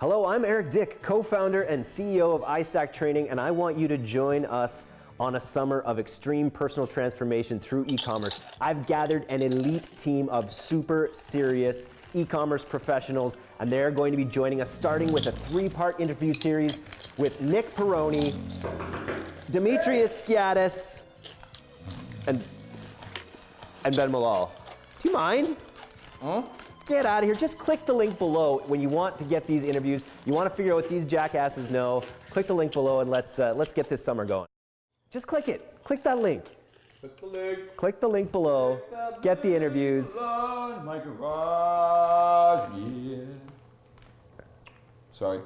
Hello, I'm Eric Dick, co-founder and CEO of iStack Training, and I want you to join us on a summer of extreme personal transformation through e-commerce. I've gathered an elite team of super serious e-commerce professionals, and they're going to be joining us starting with a three-part interview series with Nick Peroni, Demetrius Skiatis, and, and Ben Malol. Do you mind? Huh? Get out of here. Just click the link below when you want to get these interviews. You want to figure out what these jackasses know. Click the link below and let's, uh, let's get this summer going. Just click it. Click that link. Click the link. Click the link below. Get the interviews. Garage, yeah. Sorry.